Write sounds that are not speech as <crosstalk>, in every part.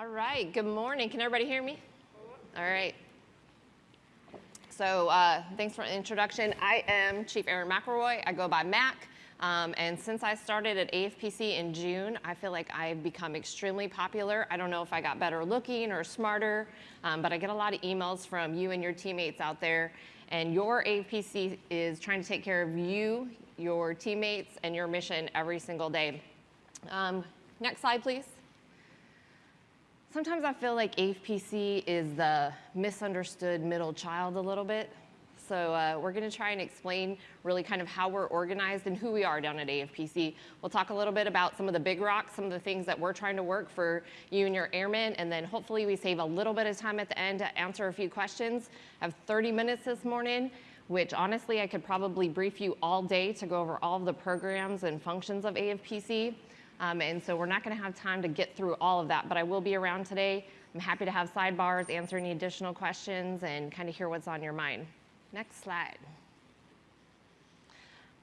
All right, good morning. Can everybody hear me? All right. So uh, thanks for the introduction. I am Chief Aaron McElroy. I go by Mac. Um, and since I started at AFPC in June, I feel like I've become extremely popular. I don't know if I got better looking or smarter, um, but I get a lot of emails from you and your teammates out there. And your AFPC is trying to take care of you, your teammates, and your mission every single day. Um, next slide, please. Sometimes I feel like AFPC is the misunderstood middle child a little bit. So uh, we're going to try and explain really kind of how we're organized and who we are down at AFPC. We'll talk a little bit about some of the big rocks, some of the things that we're trying to work for you and your airmen, and then hopefully we save a little bit of time at the end to answer a few questions. I have 30 minutes this morning which honestly I could probably brief you all day to go over all of the programs and functions of AFPC. Um, and so we're not going to have time to get through all of that, but I will be around today. I'm happy to have sidebars, answer any additional questions, and kind of hear what's on your mind. Next slide.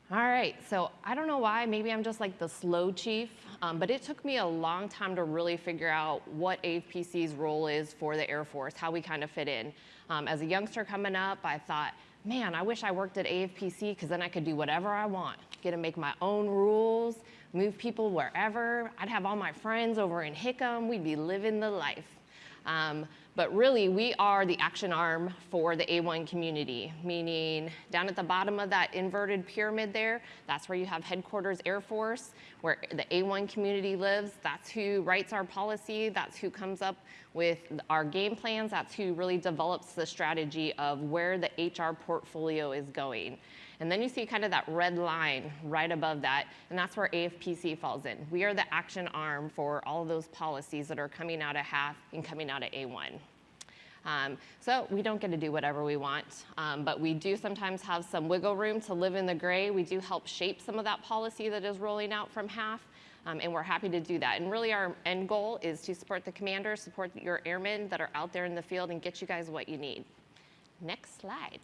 All right, so I don't know why, maybe I'm just like the slow chief, um, but it took me a long time to really figure out what AFPC's role is for the Air Force, how we kind of fit in. Um, as a youngster coming up, I thought, man, I wish I worked at AFPC because then I could do whatever I want, get to make my own rules, move people wherever. I'd have all my friends over in Hickam. We'd be living the life. Um, but really, we are the action arm for the A1 community, meaning down at the bottom of that inverted pyramid there, that's where you have headquarters Air Force, where the A1 community lives. That's who writes our policy. That's who comes up with our game plans. That's who really develops the strategy of where the HR portfolio is going. And then you see kind of that red line right above that, and that's where AFPC falls in. We are the action arm for all of those policies that are coming out of HAF and coming out of A1. Um, so we don't get to do whatever we want, um, but we do sometimes have some wiggle room to live in the gray. We do help shape some of that policy that is rolling out from HAF. um, and we're happy to do that. And really our end goal is to support the commanders, support your airmen that are out there in the field and get you guys what you need. Next slide.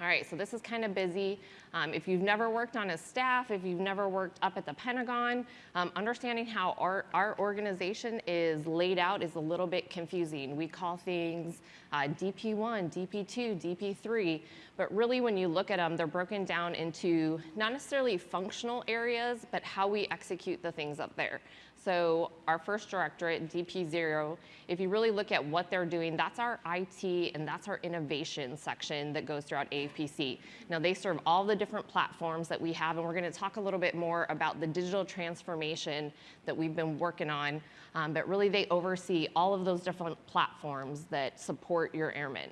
All right, so this is kind of busy. Um, if you've never worked on a staff, if you've never worked up at the Pentagon, um, understanding how our, our organization is laid out is a little bit confusing. We call things uh, DP1, DP2, DP3, but really when you look at them, they're broken down into not necessarily functional areas, but how we execute the things up there. So our first directorate, DP0, if you really look at what they're doing, that's our IT and that's our innovation section that goes throughout AFPC. Now they serve all the different platforms that we have and we're gonna talk a little bit more about the digital transformation that we've been working on, um, but really they oversee all of those different platforms that support your airmen.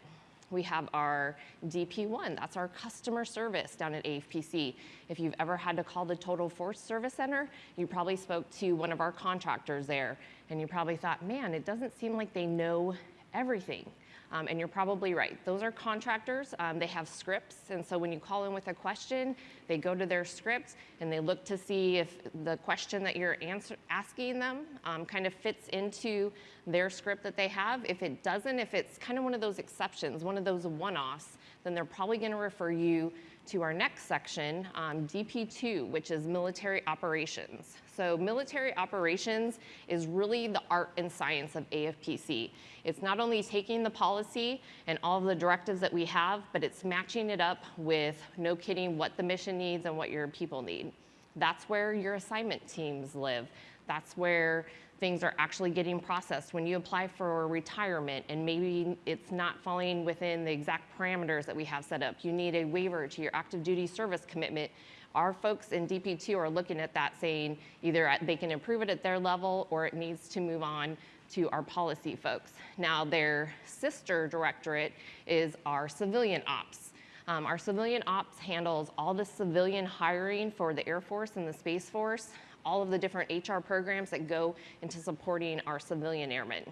We have our DP1, that's our customer service down at AFPC. If you've ever had to call the Total Force Service Center, you probably spoke to one of our contractors there and you probably thought, man, it doesn't seem like they know everything. Um, and you're probably right. Those are contractors. Um, they have scripts. And so when you call in with a question, they go to their script and they look to see if the question that you're answer, asking them um, kind of fits into their script that they have. If it doesn't, if it's kind of one of those exceptions, one of those one-offs, then they're probably going to refer you to our next section, um, DP2, which is military operations. So military operations is really the art and science of AFPC. It's not only taking the policy and all the directives that we have, but it's matching it up with, no kidding, what the mission needs and what your people need. That's where your assignment teams live. That's where things are actually getting processed. When you apply for retirement and maybe it's not falling within the exact parameters that we have set up, you need a waiver to your active duty service commitment. Our folks in DP2 are looking at that saying either they can improve it at their level or it needs to move on to our policy folks. Now their sister directorate is our civilian ops. Um, our civilian ops handles all the civilian hiring for the Air Force and the Space Force all of the different HR programs that go into supporting our civilian airmen.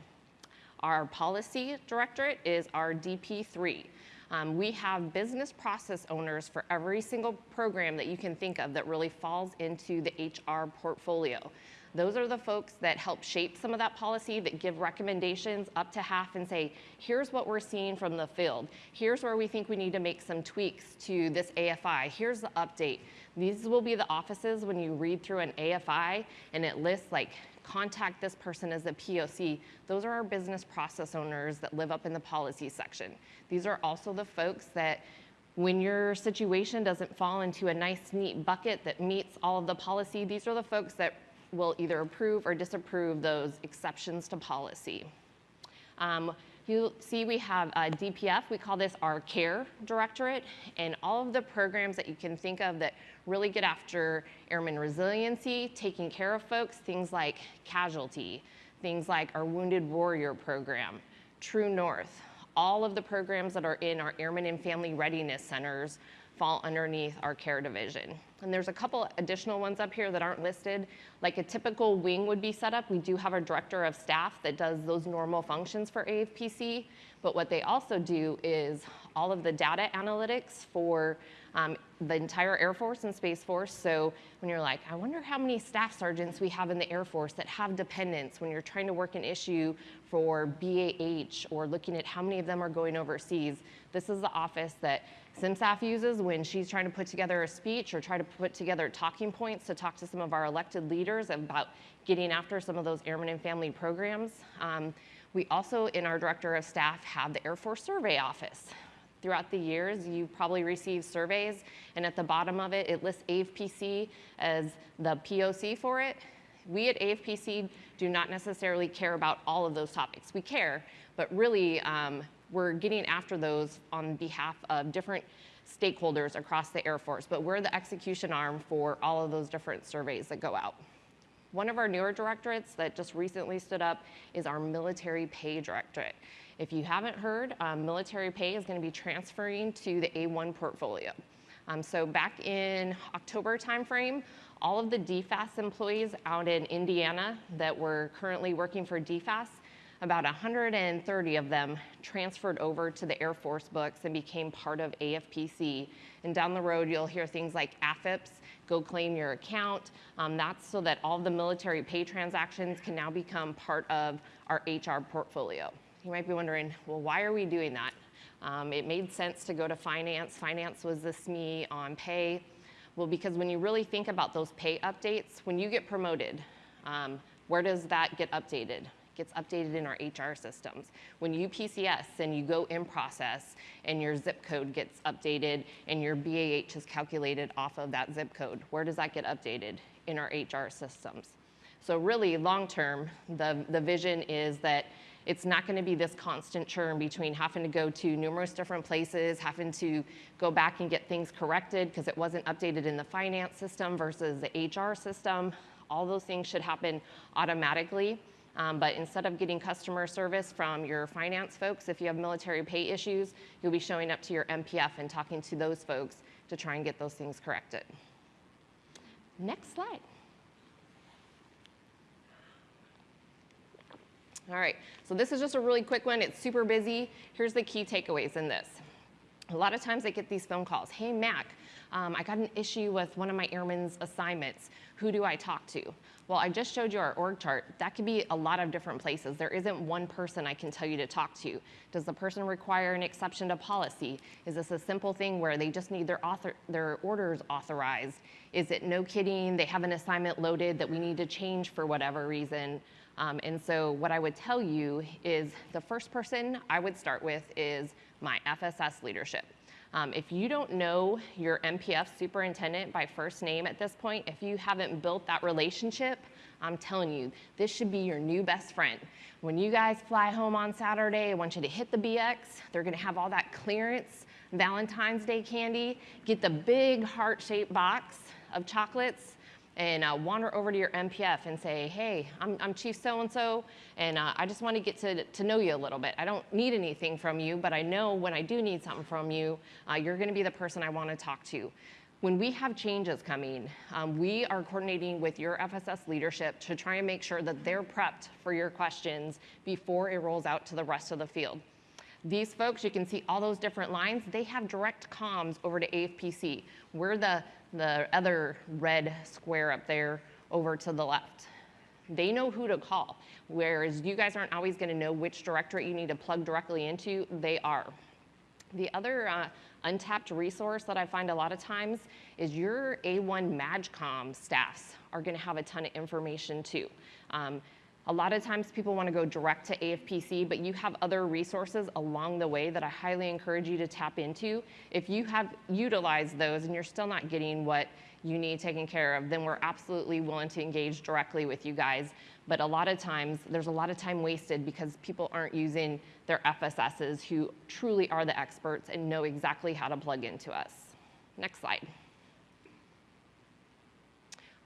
Our policy directorate is our DP3. Um, we have business process owners for every single program that you can think of that really falls into the HR portfolio. Those are the folks that help shape some of that policy, that give recommendations up to HAF and say, here's what we're seeing from the field. Here's where we think we need to make some tweaks to this AFI. Here's the update. These will be the offices when you read through an AFI and it lists like contact this person as a POC. Those are our business process owners that live up in the policy section. These are also the folks that when your situation doesn't fall into a nice, neat bucket that meets all of the policy, these are the folks that will either approve or disapprove those exceptions to policy. Um, you see we have uh, DPF, we call this our care directorate, and all of the programs that you can think of that really get after airman resiliency, taking care of folks, things like casualty, things like our Wounded Warrior program, True North, all of the programs that are in our Airmen and Family Readiness Centers fall underneath our care division. And there's a couple additional ones up here that aren't listed. Like a typical wing would be set up, we do have a director of staff that does those normal functions for AFPC, but what they also do is all of the data analytics for um, the entire Air Force and Space Force. So when you're like, I wonder how many staff sergeants we have in the Air Force that have dependents when you're trying to work an issue for BAH or looking at how many of them are going overseas, this is the office that CMSAF uses when she's trying to put together a speech or try to put together talking points to talk to some of our elected leaders about getting after some of those airmen and family programs. Um, we also, in our director of staff, have the Air Force Survey Office. Throughout the years, you probably received surveys, and at the bottom of it, it lists AFPC as the POC for it. We at AFPC do not necessarily care about all of those topics. We care, but really, um, we're getting after those on behalf of different stakeholders across the Air Force, but we're the execution arm for all of those different surveys that go out. One of our newer directorates that just recently stood up is our military pay directorate. If you haven't heard, um, military pay is going to be transferring to the A1 portfolio. Um, so back in October timeframe, all of the DFAS employees out in Indiana that were currently working for DFAS about 130 of them transferred over to the Air Force books and became part of AFPC. And down the road, you'll hear things like AFIPPS, go claim your account. Um, that's so that all the military pay transactions can now become part of our HR portfolio. You might be wondering, well, why are we doing that? Um, it made sense to go to finance. Finance was the SME on pay. Well, because when you really think about those pay updates, when you get promoted, um, where does that get updated? Gets updated in our HR systems. When you PCS and you go in process and your zip code gets updated and your BAH is calculated off of that zip code, where does that get updated? In our HR systems. So really long term, the, the vision is that it's not going to be this constant churn between having to go to numerous different places, having to go back and get things corrected because it wasn't updated in the finance system versus the HR system. All those things should happen automatically. Um, but instead of getting customer service from your finance folks, if you have military pay issues, you'll be showing up to your MPF and talking to those folks to try and get those things corrected. Next slide. All right, so this is just a really quick one. It's super busy. Here's the key takeaways in this. A lot of times I get these phone calls. Hey, Mac, um, I got an issue with one of my airmen's assignments. Who do I talk to? Well, I just showed you our org chart. That could be a lot of different places. There isn't one person I can tell you to talk to. Does the person require an exception to policy? Is this a simple thing where they just need their, author, their orders authorized? Is it no kidding, they have an assignment loaded that we need to change for whatever reason? Um, and so what I would tell you is the first person I would start with is my FSS leadership. Um, if you don't know your MPF superintendent by first name at this point, if you haven't built that relationship, I'm telling you, this should be your new best friend. When you guys fly home on Saturday, I want you to hit the BX. They're gonna have all that clearance Valentine's Day candy. Get the big heart-shaped box of chocolates and uh, wander over to your MPF and say, hey, I'm, I'm Chief so-and-so, and uh, I just want to get to, to know you a little bit. I don't need anything from you, but I know when I do need something from you, uh, you're going to be the person I want to talk to. When we have changes coming, um, we are coordinating with your FSS leadership to try and make sure that they're prepped for your questions before it rolls out to the rest of the field. These folks, you can see all those different lines, they have direct comms over to AFPC. We're the, the other red square up there over to the left. They know who to call, whereas you guys aren't always going to know which directorate you need to plug directly into. They are. The other uh, untapped resource that I find a lot of times is your A1 MAJCOM staffs are going to have a ton of information too. Um, a lot of times people want to go direct to AFPC, but you have other resources along the way that I highly encourage you to tap into. If you have utilized those and you're still not getting what you need taken care of, then we're absolutely willing to engage directly with you guys. But a lot of times, there's a lot of time wasted because people aren't using their FSSs who truly are the experts and know exactly how to plug into us. Next slide.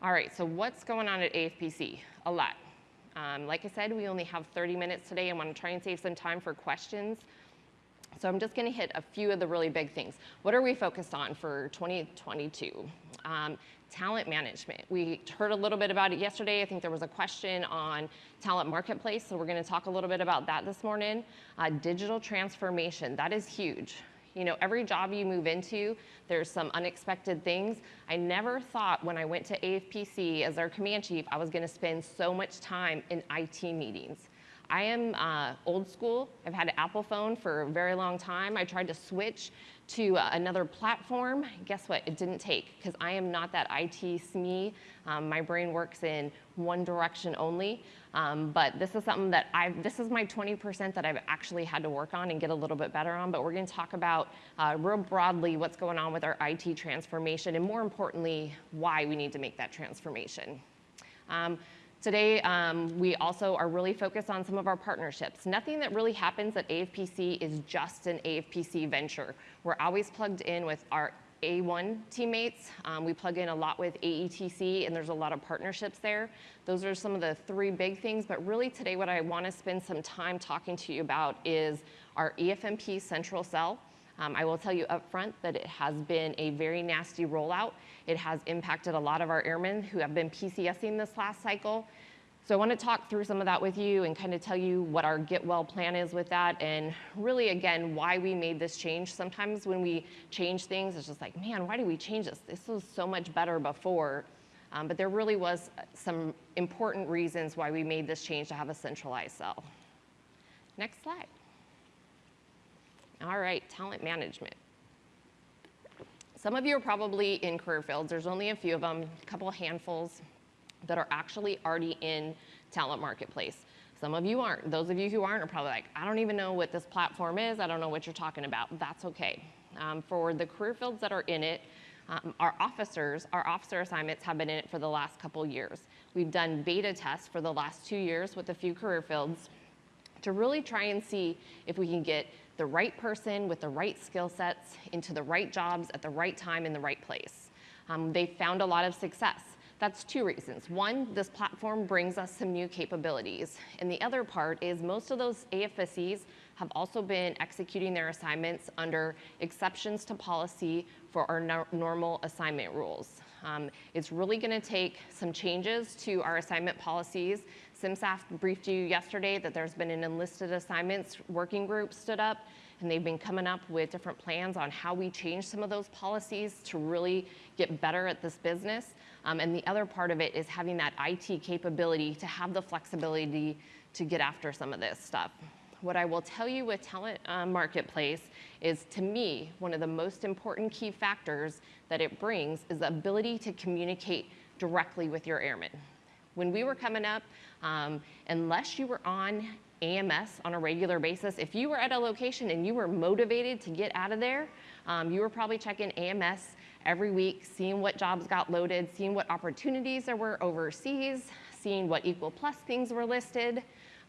All right, so what's going on at AFPC? A lot. Um, like I said, we only have 30 minutes today. I want to try and save some time for questions. So I'm just going to hit a few of the really big things. What are we focused on for 2022? Um, talent management. We heard a little bit about it yesterday. I think there was a question on talent marketplace, so we're going to talk a little bit about that this morning. Uh, digital transformation, that is huge. You know, every job you move into, there's some unexpected things. I never thought when I went to AFPC as our command chief, I was gonna spend so much time in IT meetings. I am uh, old school. I've had an Apple phone for a very long time. I tried to switch to uh, another platform. Guess what? It didn't take because I am not that IT SME. Um, my brain works in one direction only. Um, but this is something that I've, this is my 20% that I've actually had to work on and get a little bit better on. But we're going to talk about uh, real broadly what's going on with our IT transformation and more importantly, why we need to make that transformation. Um, Today, um, we also are really focused on some of our partnerships. Nothing that really happens at AFPC is just an AFPC venture. We're always plugged in with our A1 teammates. Um, we plug in a lot with AETC, and there's a lot of partnerships there. Those are some of the three big things, but really today what I want to spend some time talking to you about is our EFMP central cell. Um, I will tell you up front that it has been a very nasty rollout. It has impacted a lot of our airmen who have been PCSing this last cycle. So I want to talk through some of that with you and kind of tell you what our get well plan is with that and really again why we made this change. Sometimes when we change things it's just like man why did we change this? This was so much better before. Um, but there really was some important reasons why we made this change to have a centralized cell. Next slide. All right, talent management. Some of you are probably in career fields. There's only a few of them, a couple handfuls that are actually already in talent marketplace. Some of you aren't. Those of you who aren't are probably like, I don't even know what this platform is. I don't know what you're talking about. That's okay. Um, for the career fields that are in it, um, our officers, our officer assignments have been in it for the last couple years. We've done beta tests for the last two years with a few career fields to really try and see if we can get the right person with the right skill sets into the right jobs at the right time in the right place. Um, they found a lot of success. That's two reasons. One, this platform brings us some new capabilities. And the other part is most of those AFSCs have also been executing their assignments under exceptions to policy for our no normal assignment rules. Um, it's really gonna take some changes to our assignment policies CMSAF briefed you yesterday that there's been an enlisted assignments working group stood up and they've been coming up with different plans on how we change some of those policies to really get better at this business. Um, and the other part of it is having that IT capability to have the flexibility to get after some of this stuff. What I will tell you with Talent uh, Marketplace is to me, one of the most important key factors that it brings is the ability to communicate directly with your airmen. When we were coming up, um, unless you were on AMS on a regular basis, if you were at a location and you were motivated to get out of there, um, you were probably checking AMS every week, seeing what jobs got loaded, seeing what opportunities there were overseas, seeing what EQUAL-Plus things were listed.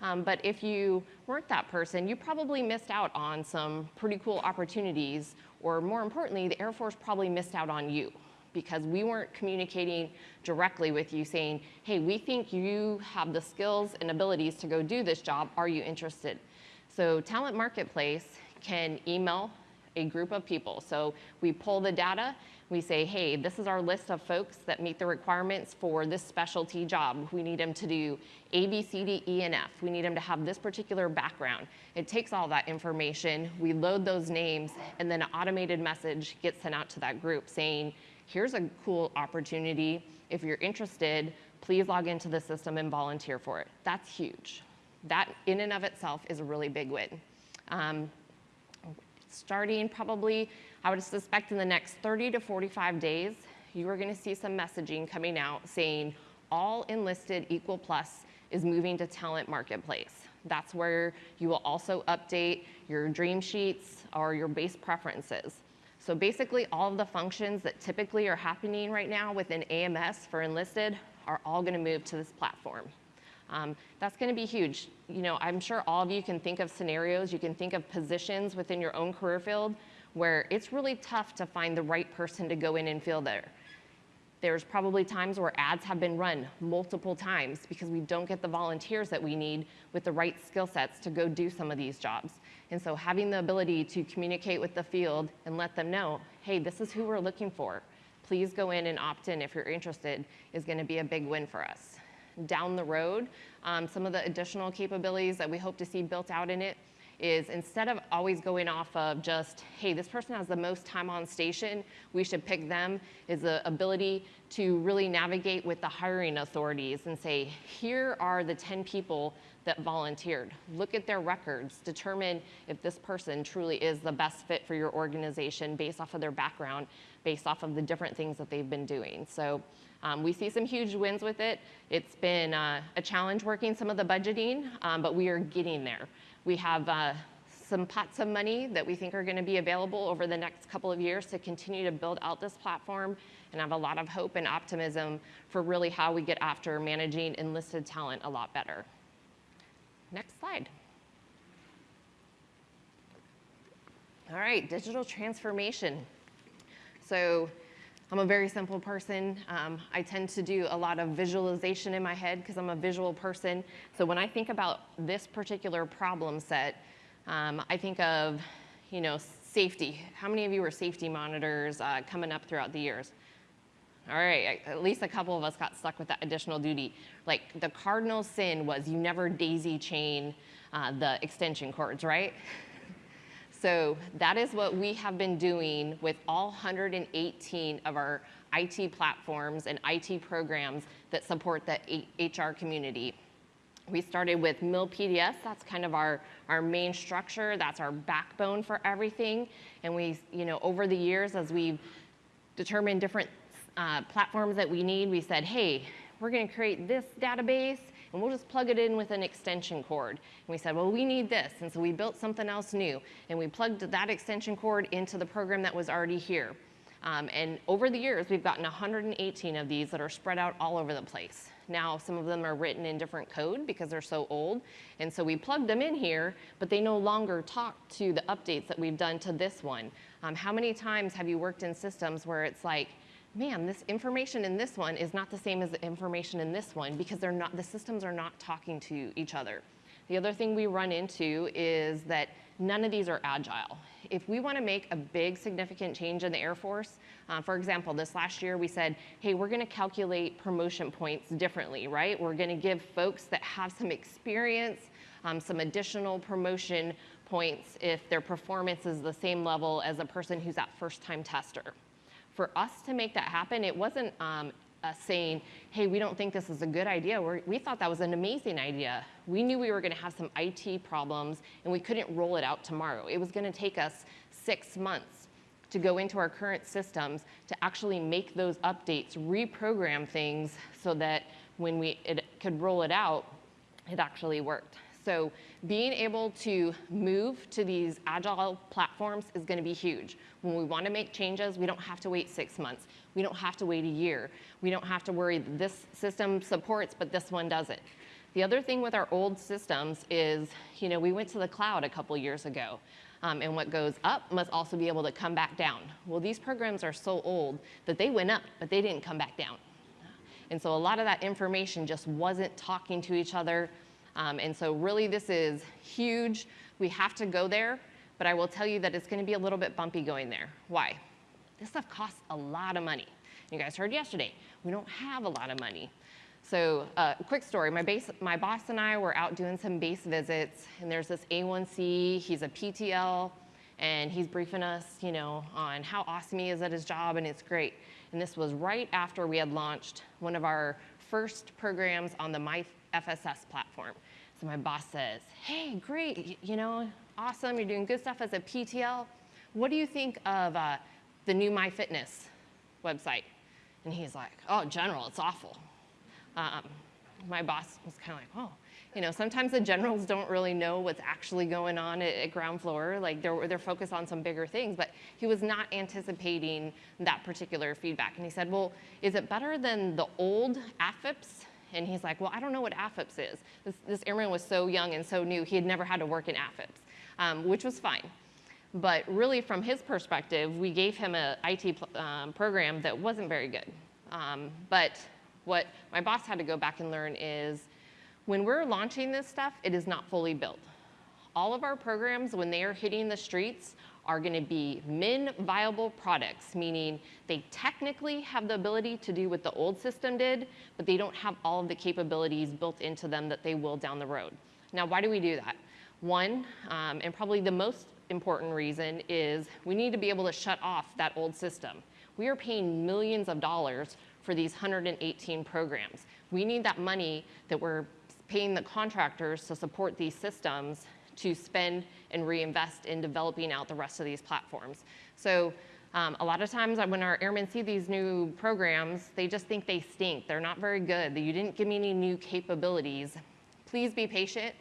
Um, but if you weren't that person, you probably missed out on some pretty cool opportunities, or more importantly, the Air Force probably missed out on you because we weren't communicating directly with you saying, hey, we think you have the skills and abilities to go do this job. Are you interested? So Talent Marketplace can email a group of people. So we pull the data, we say, hey, this is our list of folks that meet the requirements for this specialty job. We need them to do A, B, C, D, E, and F. We need them to have this particular background. It takes all that information, we load those names, and then an automated message gets sent out to that group saying, here's a cool opportunity. If you're interested, please log into the system and volunteer for it. That's huge. That in and of itself is a really big win. Um, starting probably, I would suspect in the next 30 to 45 days, you are going to see some messaging coming out saying all enlisted EQUAL-Plus is moving to Talent Marketplace. That's where you will also update your dream sheets or your base preferences. So basically all of the functions that typically are happening right now within AMS for enlisted are all gonna move to this platform. Um, that's gonna be huge. You know, I'm sure all of you can think of scenarios, you can think of positions within your own career field where it's really tough to find the right person to go in and fill there. There's probably times where ads have been run multiple times because we don't get the volunteers that we need with the right skill sets to go do some of these jobs. And so having the ability to communicate with the field and let them know, hey, this is who we're looking for. Please go in and opt in if you're interested is gonna be a big win for us. Down the road, um, some of the additional capabilities that we hope to see built out in it is instead of always going off of just, hey, this person has the most time on station, we should pick them, is the ability to really navigate with the hiring authorities and say, here are the 10 people that volunteered. Look at their records, determine if this person truly is the best fit for your organization based off of their background, based off of the different things that they've been doing. So um, we see some huge wins with it. It's been uh, a challenge working some of the budgeting, um, but we are getting there. We have uh, some pots of money that we think are going to be available over the next couple of years to continue to build out this platform and have a lot of hope and optimism for really how we get after managing enlisted talent a lot better. Next slide. All right, digital transformation. So I'm a very simple person. Um, I tend to do a lot of visualization in my head because I'm a visual person. So when I think about this particular problem set, um, I think of, you know, safety. How many of you were safety monitors uh, coming up throughout the years? All right, at least a couple of us got stuck with that additional duty. Like the cardinal sin was you never daisy chain uh, the extension cords, right? So that is what we have been doing with all 118 of our IT platforms and IT programs that support the HR community. We started with MilPDS, that's kind of our, our main structure, that's our backbone for everything. And we, you know, over the years as we've determined different uh, platforms that we need, we said, hey, we're gonna create this database and we'll just plug it in with an extension cord. And we said, well, we need this. And so we built something else new. And we plugged that extension cord into the program that was already here. Um, and over the years, we've gotten 118 of these that are spread out all over the place. Now, some of them are written in different code because they're so old. And so we plugged them in here, but they no longer talk to the updates that we've done to this one. Um, how many times have you worked in systems where it's like, man, this information in this one is not the same as the information in this one because they're not, the systems are not talking to each other. The other thing we run into is that none of these are agile. If we want to make a big significant change in the Air Force, uh, for example, this last year we said, hey, we're going to calculate promotion points differently, right? We're going to give folks that have some experience um, some additional promotion points if their performance is the same level as a person who's that first time tester for us to make that happen, it wasn't um, us saying, hey, we don't think this is a good idea. We're, we thought that was an amazing idea. We knew we were going to have some IT problems and we couldn't roll it out tomorrow. It was going to take us six months to go into our current systems to actually make those updates, reprogram things so that when we it could roll it out, it actually worked. So being able to move to these agile platforms is gonna be huge. When we wanna make changes, we don't have to wait six months. We don't have to wait a year. We don't have to worry that this system supports, but this one doesn't. The other thing with our old systems is, you know, we went to the cloud a couple years ago. Um, and what goes up must also be able to come back down. Well, these programs are so old that they went up, but they didn't come back down. And so a lot of that information just wasn't talking to each other. Um, and so really this is huge. We have to go there, but I will tell you that it's gonna be a little bit bumpy going there. Why? This stuff costs a lot of money. You guys heard yesterday, we don't have a lot of money. So uh, quick story, my, base, my boss and I were out doing some base visits and there's this A1C, he's a PTL, and he's briefing us, you know, on how awesome he is at his job and it's great. And this was right after we had launched one of our first programs on the MyFSS platform. So my boss says, hey, great, you know, awesome, you're doing good stuff as a PTL. What do you think of uh, the new MyFitness website? And he's like, oh, general, it's awful. Um, my boss was kind of like, oh, you know, sometimes the generals don't really know what's actually going on at, at, ground floor. Like they're, they're focused on some bigger things, but he was not anticipating that particular feedback. And he said, well, is it better than the old AFFMS? And he's like, well, I don't know what AFFMS is. This, this airman was so young and so new, he had never had to work in AFFMS, um, which was fine. But really from his perspective, we gave him an IT um, program that wasn't very good. Um, but what my boss had to go back and learn is when we're launching this stuff, it is not fully built. All of our programs, when they are hitting the streets, are going to be min viable products, meaning they technically have the ability to do what the old system did, but they don't have all of the capabilities built into them that they will down the road. Now, why do we do that? One, um, and probably the most important reason is we need to be able to shut off that old system. We are paying millions of dollars for these 118 programs. We need that money that we're paying the contractors to support these systems to spend and reinvest in developing out the rest of these platforms. So um, a lot of times when our airmen see these new programs, they just think they stink. They're not very good. You didn't give me any new capabilities. Please be patient.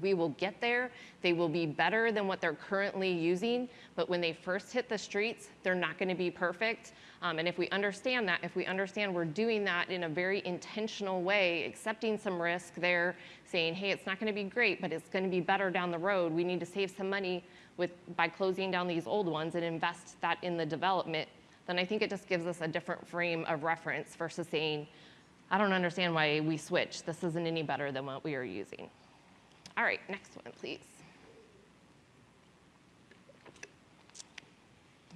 We will get there. They will be better than what they're currently using, but when they first hit the streets, they're not gonna be perfect. Um, and if we understand that, if we understand we're doing that in a very intentional way, accepting some risk there, saying, hey, it's not gonna be great, but it's gonna be better down the road. We need to save some money with, by closing down these old ones and invest that in the development, then I think it just gives us a different frame of reference versus saying, I don't understand why we switched. This isn't any better than what we are using. All right, next one, please.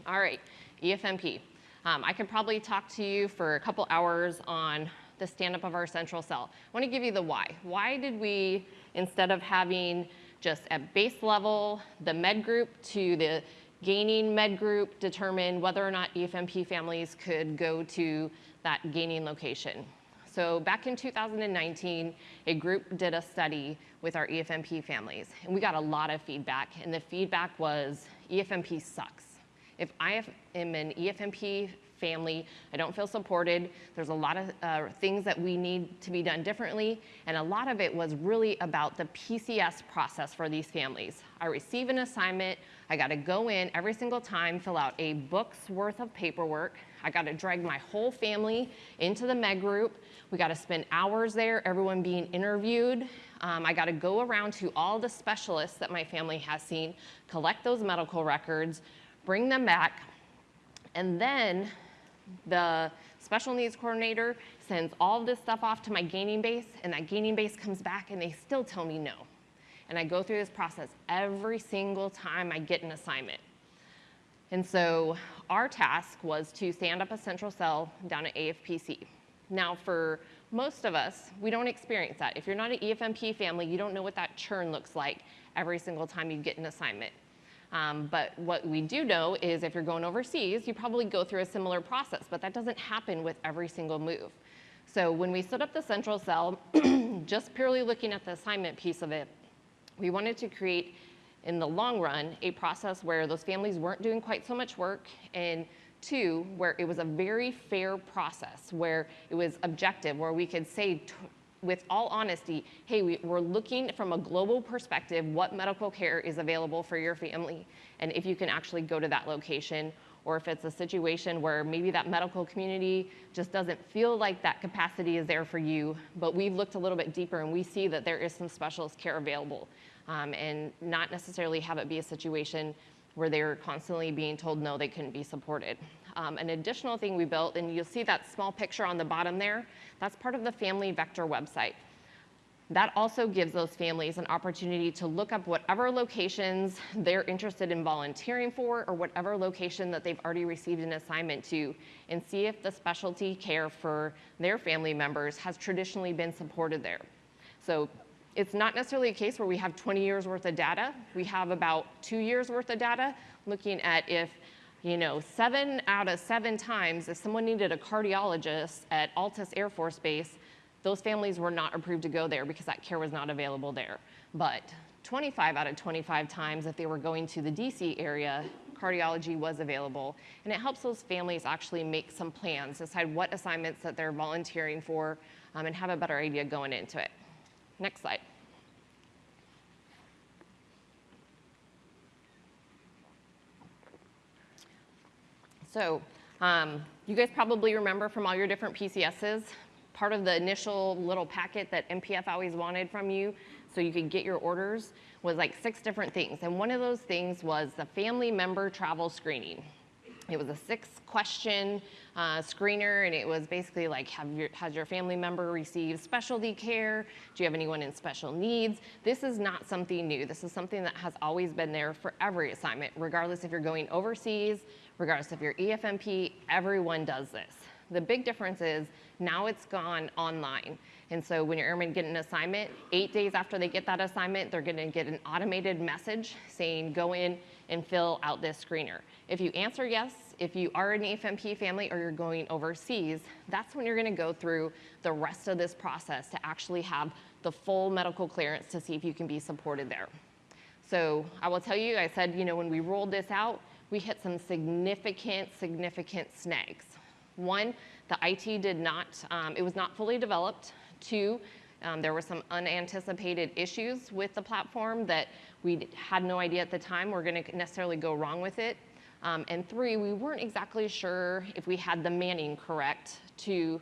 All right, EFMP. Um, I could probably talk to you for a couple hours on the stand-up of our central cell. I want to give you the why. Why did we, instead of having just at base level, the med group to the gaining med group determine whether or not EFMP families could go to that gaining location? So back in 2019, a group did a study with our EFMP families, and we got a lot of feedback, and the feedback was EFMP sucks. If I am an EFMP family, I don't feel supported, there's a lot of uh, things that we need to be done differently, and a lot of it was really about the PCS process for these families. I receive an assignment, I gotta go in every single time, fill out a book's worth of paperwork, I gotta drag my whole family into the med group, we gotta spend hours there, everyone being interviewed, um, I got to go around to all the specialists that my family has seen, collect those medical records, bring them back, and then the special needs coordinator sends all of this stuff off to my gaining base, and that gaining base comes back and they still tell me no. And I go through this process every single time I get an assignment. And so our task was to stand up a central cell down at AFPC. Now for most of us, we don't experience that. If you're not an EFMP family, you don't know what that churn looks like every single time you get an assignment. Um, but what we do know is if you're going overseas, you probably go through a similar process, but that doesn't happen with every single move. So when we set up the central cell, <clears throat> just purely looking at the assignment piece of it, we wanted to create, in the long run, a process where those families weren't doing quite so much work and two, where it was a very fair process, where it was objective, where we could say with all honesty, hey, we, are looking from a global perspective what medical care is available for your family, and if you can actually go to that location, or if it's a situation where maybe that medical community just doesn't feel like that capacity is there for you, but we've looked a little bit deeper and we see that there is some specialist care available, um, and not necessarily have it be a situation where they're constantly being told no, they couldn't be supported. Um, an additional thing we built, and you'll see that small picture on the bottom there, that's part of the Family Vector website. That also gives those families an opportunity to look up whatever locations they're interested in volunteering for or whatever location that they've already received an assignment to and see if the specialty care for their family members has traditionally been supported there. So it's not necessarily a case where we have 20 years worth of data. We have about two years worth of data looking at if, you know, seven out of seven times if someone needed a cardiologist at Altus Air Force Base, those families were not approved to go there because that care was not available there. But 25 out of 25 times, if they were going to the DC area, cardiology was available. And it helps those families actually make some plans, decide what assignments that they're volunteering for, um, and have a better idea going into it. Next slide. So um, you guys probably remember from all your different PCSs, part of the initial little packet that MPF always wanted from you so you could get your orders was like six different things. And one of those things was the family member travel screening. It was a six question uh, screener, and it was basically like, have your, has your family member received specialty care? Do you have anyone in special needs? This is not something new. This is something that has always been there for every assignment, regardless if you're going overseas, regardless if you're EFMP, everyone does this. The big difference is now it's gone online. And so when your airmen get an assignment, eight days after they get that assignment, they're gonna get an automated message saying, go in and fill out this screener. If you answer yes, if you are an EFMP family or you're going overseas, that's when you're gonna go through the rest of this process to actually have the full medical clearance to see if you can be supported there. So I will tell you, I said, you know, when we rolled this out, we hit some significant, significant snags. One, the IT did not, um, it was not fully developed. Two, um, there were some unanticipated issues with the platform that we had no idea at the time were going to necessarily go wrong with it. Um, and three, we weren't exactly sure if we had the manning correct to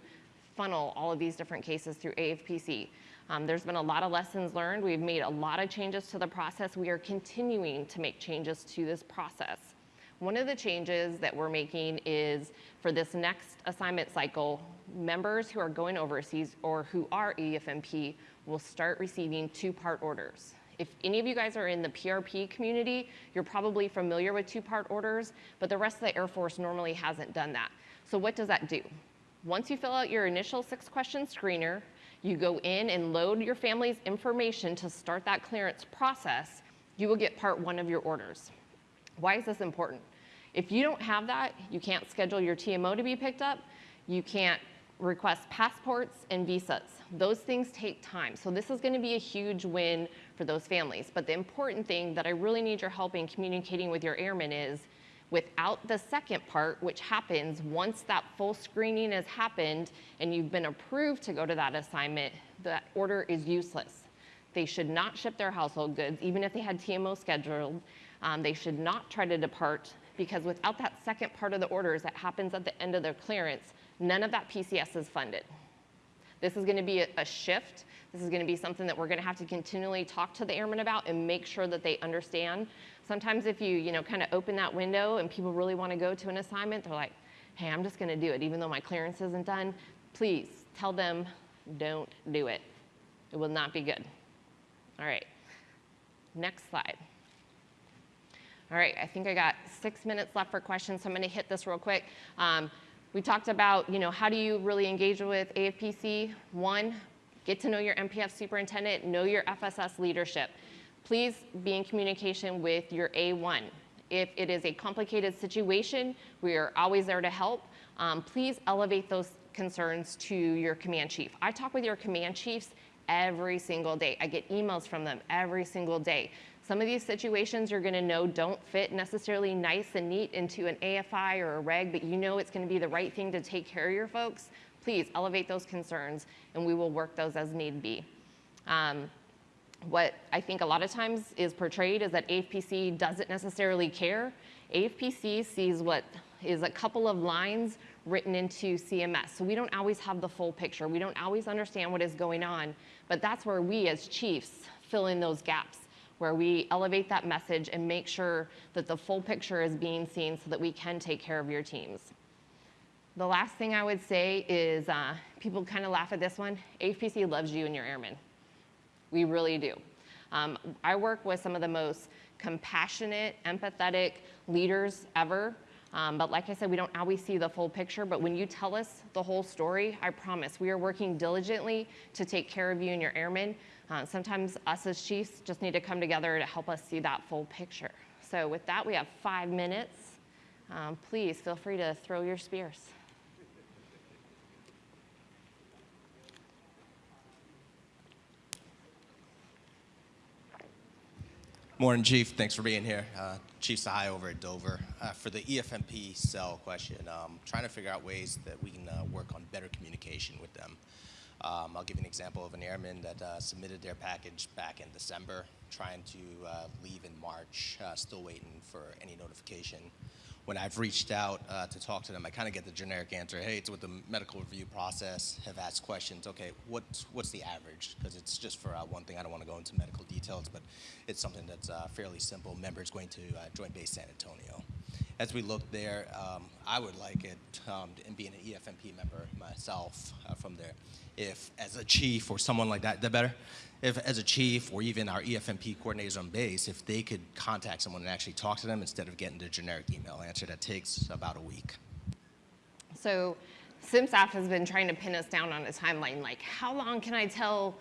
funnel all of these different cases through AFPC. Um, there's been a lot of lessons learned. We've made a lot of changes to the process. We are continuing to make changes to this process. One of the changes that we're making is for this next assignment cycle, members who are going overseas or who are EFMP will start receiving two-part orders. If any of you guys are in the PRP community, you're probably familiar with two-part orders, but the rest of the Air Force normally hasn't done that. So what does that do? Once you fill out your initial six-question screener, you go in and load your family's information to start that clearance process, you will get part one of your orders. Why is this important? If you don't have that, you can't schedule your TMO to be picked up. You can't request passports and visas. Those things take time. So this is going to be a huge win for those families. But the important thing that I really need your help in communicating with your airmen is without the second part, which happens once that full screening has happened and you've been approved to go to that assignment, that order is useless. They should not ship their household goods, even if they had TMO scheduled. Um, they should not try to depart because without that second part of the orders that happens at the end of their clearance, none of that PCS is funded. This is gonna be a, a shift. This is gonna be something that we're gonna have to continually talk to the airmen about and make sure that they understand. Sometimes if you, you know, kind of open that window and people really wanna go to an assignment, they're like, hey, I'm just gonna do it even though my clearance isn't done. Please tell them, don't do it. It will not be good. All right, next slide. All right, I think I got six minutes left for questions, so I'm gonna hit this real quick. Um, we talked about, you know, how do you really engage with AFPC? One, get to know your MPF superintendent, know your FSS leadership. Please be in communication with your A1. If it is a complicated situation, we are always there to help. Um, please elevate those concerns to your command chief. I talk with your command chiefs every single day. I get emails from them every single day. Some of these situations you're gonna know don't fit necessarily nice and neat into an AFI or a reg, but you know it's gonna be the right thing to take care of your folks. Please elevate those concerns and we will work those as need be. Um, what I think a lot of times is portrayed is that AFPC doesn't necessarily care. AFPC sees what is a couple of lines written into CMS. So we don't always have the full picture. We don't always understand what is going on, but that's where we as chiefs fill in those gaps where we elevate that message and make sure that the full picture is being seen so that we can take care of your teams. The last thing I would say is uh, people kind of laugh at this one. AFPC loves you and your airmen. We really do. Um, I work with some of the most compassionate, empathetic leaders ever. Um, but like I said, we don't always see the full picture. But when you tell us the whole story, I promise we are working diligently to take care of you and your airmen. Uh, sometimes us as chiefs just need to come together to help us see that full picture. So with that, we have five minutes. Um, please feel free to throw your spears. Morning, Chief. Thanks for being here. Uh, Chief Sahai over at Dover. Uh, for the EFMP cell question, um, trying to figure out ways that we can uh, work on better communication with them. Um, I'll give you an example of an airman that uh, submitted their package back in December, trying to uh, leave in March, uh, still waiting for any notification. When I've reached out uh, to talk to them, I kind of get the generic answer, hey, it's with the medical review process, have asked questions, okay, what's, what's the average? Because it's just for uh, one thing, I don't want to go into medical details, but it's something that's uh, fairly simple. Members going to Joint Base San Antonio. As we look there, um, I would like it, um, and being an EFMP member myself uh, from there, if as a chief or someone like that, that better? If as a chief or even our EFMP coordinators on base, if they could contact someone and actually talk to them instead of getting the generic email answer that takes about a week. So SimStaff has been trying to pin us down on a timeline, like how long can I tell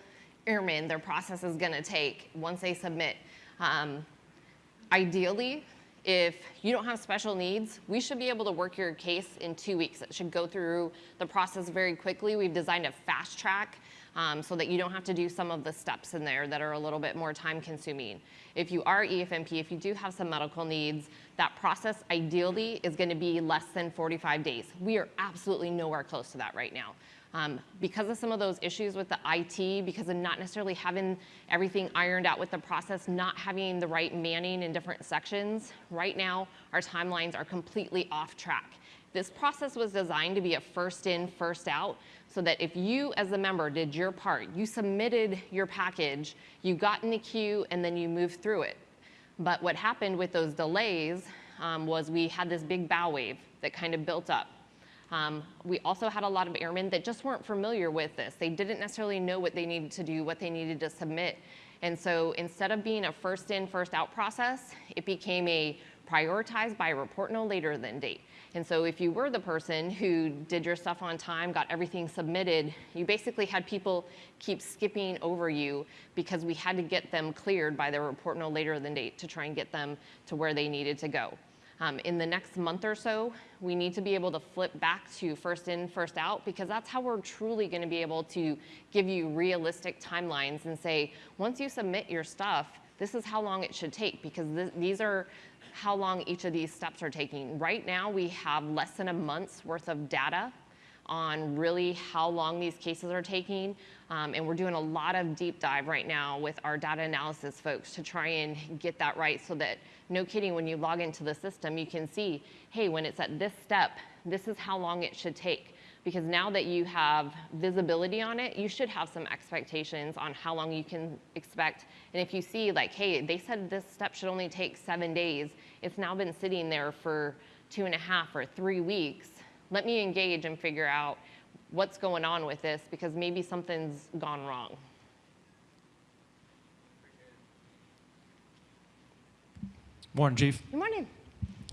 airmen their process is gonna take once they submit? Um, ideally, if you don't have special needs, we should be able to work your case in two weeks. It should go through the process very quickly. We've designed a fast track um, so that you don't have to do some of the steps in there that are a little bit more time consuming. If you are EFMP, if you do have some medical needs, that process ideally is gonna be less than 45 days. We are absolutely nowhere close to that right now. Um, because of some of those issues with the IT, because of not necessarily having everything ironed out with the process, not having the right manning in different sections, right now our timelines are completely off track. This process was designed to be a first in, first out, so that if you as a member did your part, you submitted your package, you got in the queue, and then you moved through it. But what happened with those delays um, was we had this big bow wave that kind of built up. Um, we also had a lot of airmen that just weren't familiar with this. They didn't necessarily know what they needed to do, what they needed to submit. And so instead of being a first in, first out process, it became a prioritized by report no later than date. And so if you were the person who did your stuff on time, got everything submitted, you basically had people keep skipping over you because we had to get them cleared by the report no later than date to try and get them to where they needed to go. Um, in the next month or so, we need to be able to flip back to first in, first out, because that's how we're truly gonna be able to give you realistic timelines and say, once you submit your stuff, this is how long it should take, because th these are how long each of these steps are taking. Right now, we have less than a month's worth of data on really how long these cases are taking. Um, and we're doing a lot of deep dive right now with our data analysis folks to try and get that right so that, no kidding, when you log into the system, you can see, hey, when it's at this step, this is how long it should take. Because now that you have visibility on it, you should have some expectations on how long you can expect. And if you see like, hey, they said this step should only take seven days, it's now been sitting there for two and a half or three weeks, let me engage and figure out what's going on with this because maybe something's gone wrong. Morning, Chief. Good morning.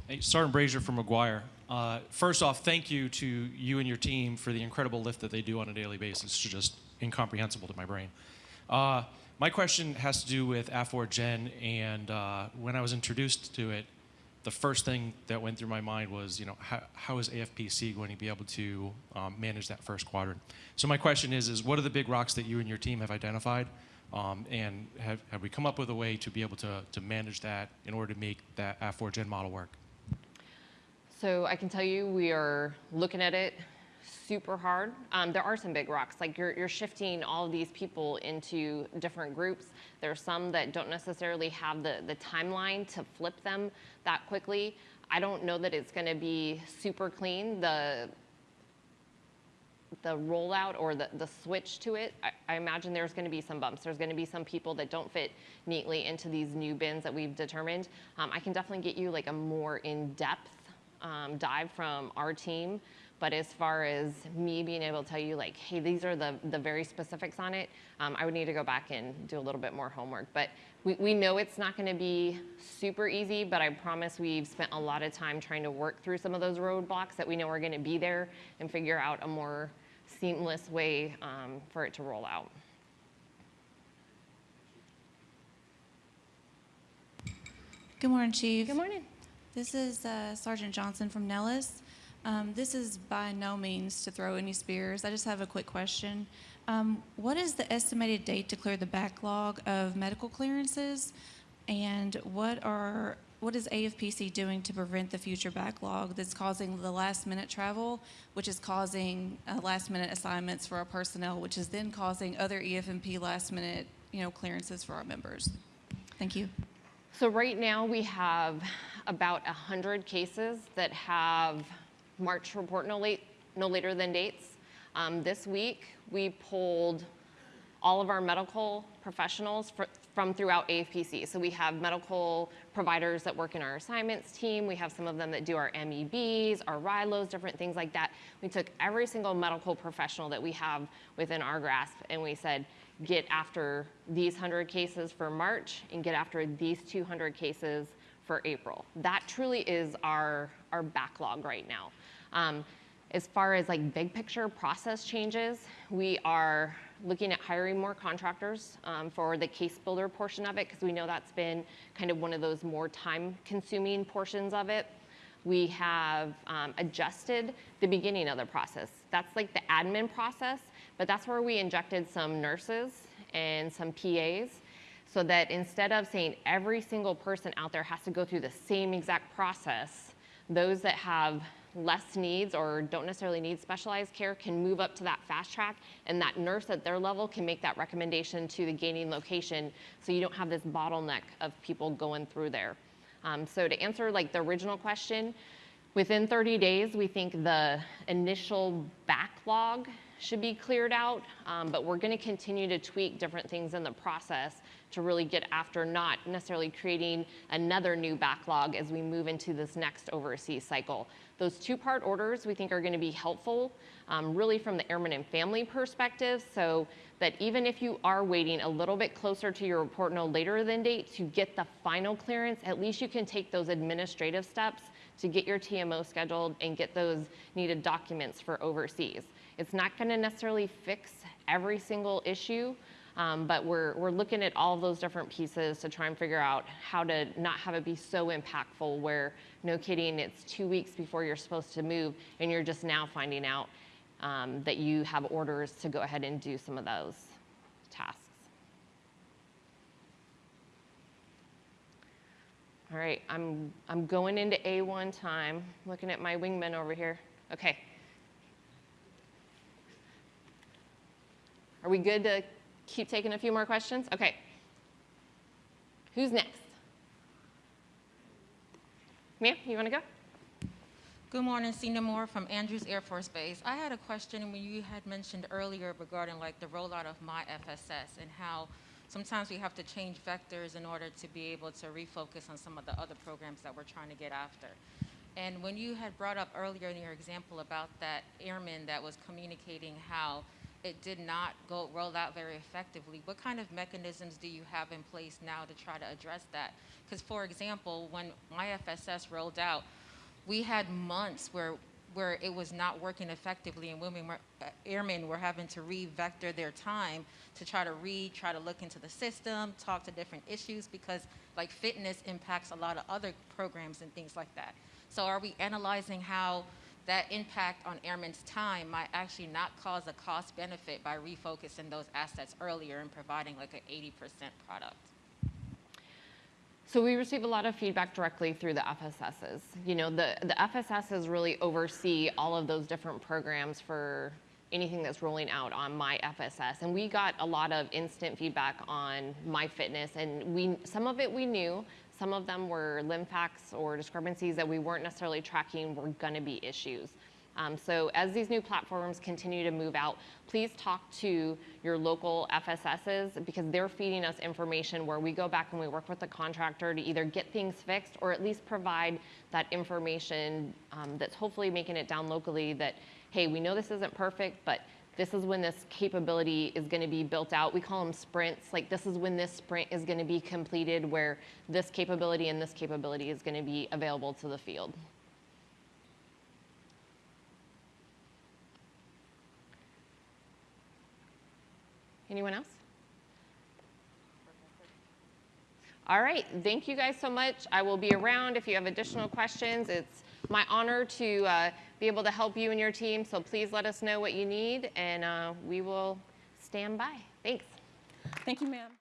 Hey, Sergeant Brazier from McGuire. Uh, first off, thank you to you and your team for the incredible lift that they do on a daily basis. It's just incomprehensible to my brain. Uh, my question has to do with AFFORGEN, and uh, when I was introduced to it, the first thing that went through my mind was, you know, how, how is AFPC going to be able to um, manage that first quadrant? So my question is, is what are the big rocks that you and your team have identified? Um, and have, have we come up with a way to be able to, to manage that in order to make that FORGEN model work? So I can tell you we are looking at it super hard. Um, there are some big rocks, like you're, you're shifting all of these people into different groups. There are some that don't necessarily have the, the timeline to flip them that quickly. I don't know that it's gonna be super clean. The, the rollout or the, the switch to it, I, I imagine there's gonna be some bumps. There's gonna be some people that don't fit neatly into these new bins that we've determined. Um, I can definitely get you like a more in-depth um, dive from our team. But as far as me being able to tell you like, hey, these are the, the very specifics on it, um, I would need to go back and do a little bit more homework. But we, we know it's not gonna be super easy, but I promise we've spent a lot of time trying to work through some of those roadblocks that we know are gonna be there and figure out a more seamless way um, for it to roll out. Good morning, Chief. Good morning. This is uh, Sergeant Johnson from Nellis. Um, this is by no means to throw any spears. I just have a quick question. Um, what is the estimated date to clear the backlog of medical clearances? And what are what is AFPC doing to prevent the future backlog that's causing the last minute travel, which is causing uh, last minute assignments for our personnel, which is then causing other EFMP last minute you know clearances for our members? Thank you. So right now, we have about 100 cases that have March report no late, no later than dates. Um, This week, we pulled all of our medical professionals fr- from throughout AFPC. So we have medical providers that work in our assignments team. We have some of them that do our MEBs, our RILOs, different things like that. We took every single medical professional that we have within our grasp and we said, get after these 100 cases for March and get after these 200 cases for April. That truly is our, our backlog right now. Um, as far as like big picture process changes, we are looking at hiring more contractors um, for the case builder portion of it because we know that's been kind of one of those more time consuming portions of it. We have um, adjusted the beginning of the process. That's like the admin process, but that's where we injected some nurses and some PAs so that instead of saying every single person out there has to go through the same exact process, those that have less needs or don't necessarily need specialized care can move up to that fast track and that nurse at their level can make that recommendation to the gaining location so you don't have this bottleneck of people going through there. Um, so to answer like the original question, within 30 days, we think the initial backlog should be cleared out, um, but we're going to continue to tweak different things in the process to really get after not necessarily creating another new backlog as we move into this next overseas cycle. Those two-part orders we think are going to be helpful, um, really from the airman and family perspective, so that even if you are waiting a little bit closer to your report no later than date to get the final clearance, at least you can take those administrative steps to get your TMO scheduled and get those needed documents for overseas. It's not going to necessarily fix every single issue, um, but we're, we're looking at all those different pieces to try and figure out how to not have it be so impactful where, no kidding, it's two weeks before you're supposed to move and you're just now finding out um, that you have orders to go ahead and do some of those tasks. All right, I'm, I'm going into A1 time, looking at my wingman over here. Okay. Are we good to keep taking a few more questions? Okay. Who's next? Ma'am, you want to go? Good morning, Cena Moore from Andrews Air Force Base. I had a question when you had mentioned earlier regarding like the rollout of My FSS and how sometimes we have to change vectors in order to be able to refocus on some of the other programs that we're trying to get after. And when you had brought up earlier in your example about that airman that was communicating how it did not go roll out very effectively, what kind of mechanisms do you have in place now to try to address that? Because for example, when My FSS rolled out, we had months where where it was not working effectively and women were, uh, airmen were having to re-vector their time to try to read, try to look into the system, talk to different issues because like fitness impacts a lot of other programs and things like that. So are we analyzing how that impact on airmen's time might actually not cause a cost benefit by refocusing those assets earlier and providing like an 80% product? So we receive a lot of feedback directly through the FSSs. You know, the, the FSSs really oversee all of those different programs for anything that's rolling out on my FSS. And we got a lot of instant feedback on my fitness and we, some of it we knew, some of them were limfacs or discrepancies that we weren't necessarily tracking were gonna be issues. Um, so as these new platforms continue to move out, please talk to your local FSSs because they're feeding us information where we go back and we work with the contractor to either get things fixed or at least provide that information um, that's hopefully making it down locally that, hey, we know this isn't perfect, but this is when this capability is going to be built out. We call them sprints. Like this is when this sprint is going to be completed where this capability and this capability is going to be available to the field. Anyone else? All right, thank you guys so much. I will be around if you have additional questions. It's my honor to uh, be able to help you and your team, so please let us know what you need, and uh, we will stand by. Thanks. Thank you, ma'am.